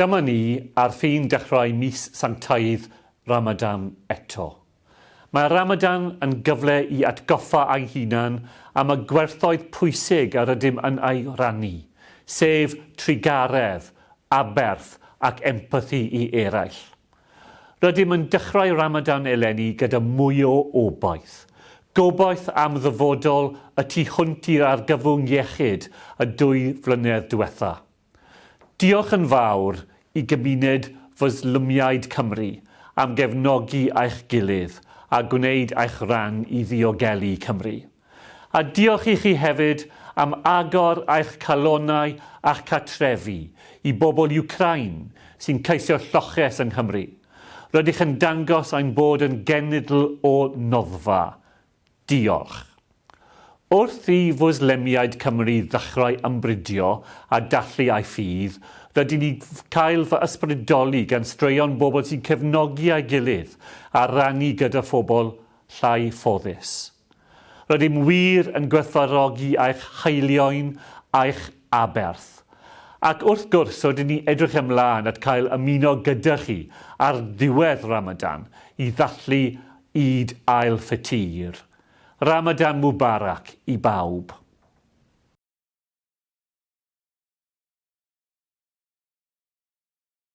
Dyma ni ar ffin dechrau mis sanctaidd Ramadan eto. Mae Ramadan yn gyfle i atgoffa a'i hunan am y gwerthoedd pwysig ar ydym yn ei rannu, sef trigaredd, aberth ac empathi i eraill. Rydym yn dechrau Ramadan eleni gyda mwy o obaith. Gobaith am ddyfodol y tu hwnt i'r argyfwng iechyd y dwy flynedd diwethaf Diolch yn fawr i gymuned Fyslwmiaid Cymru am gefnogi eich gilydd a gwneud eich rhan i ddiogelu Cymru. A diolch i chi hefyd am agor eich calonau a'ch catrefi i bobl Ukraine sy'n ceisio lloches yng Nghymru. Rydych yn dangos ein bod yn genedl o noddfa. Diolch. Wrth i fwyslemiaid Cymru ddechrau ymbrydio a dallu a'i ffydd, rydyn ni cael fy ysbrydoli gan straeon bobl sy'n cefnogi a'i gilydd a rannu gyda phobl llai ffodus. Rydym wir yn gwerthfarogi a'ch haelioen a'ch aberth. Ac wrth gwrs, rydyn ni edrych ymlaen at cael ymuno gyda chi ar ddiwedd Ramadan i ddathlu id ail ffatir. Ramadan Mubarak i bawb.